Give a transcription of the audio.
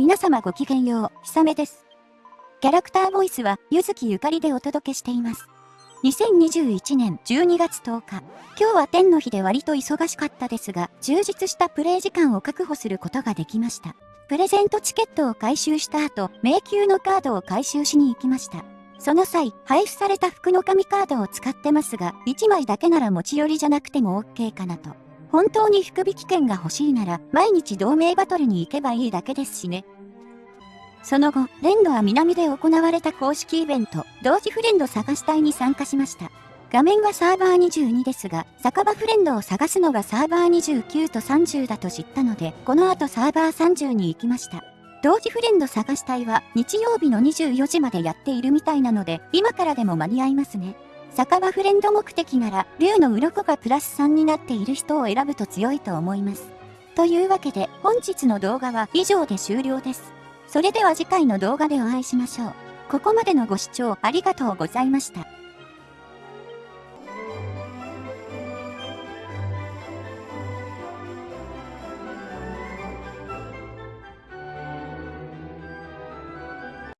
皆様ごきげんよう、ひさめです。キャラクターボイスは、ゆずきゆかりでお届けしています。2021年12月10日。今日は天の日で割と忙しかったですが、充実したプレイ時間を確保することができました。プレゼントチケットを回収した後、迷宮のカードを回収しに行きました。その際、配布された服の紙カードを使ってますが、1枚だけなら持ち寄りじゃなくても OK かなと。本当に福引券が欲しいなら、毎日同盟バトルに行けばいいだけですしね。その後、レンドは南で行われた公式イベント、同時フレンド探し隊に参加しました。画面はサーバー22ですが、酒場フレンドを探すのがサーバー29と30だと知ったので、この後サーバー30に行きました。同時フレンド探し隊は日曜日の24時までやっているみたいなので、今からでも間に合いますね。酒場フレンド目的なら、竜の鱗がプラス3になっている人を選ぶと強いと思います。というわけで、本日の動画は以上で終了です。それでは次回の動画でお会いしましょう。ここまでのご視聴ありがとうございました。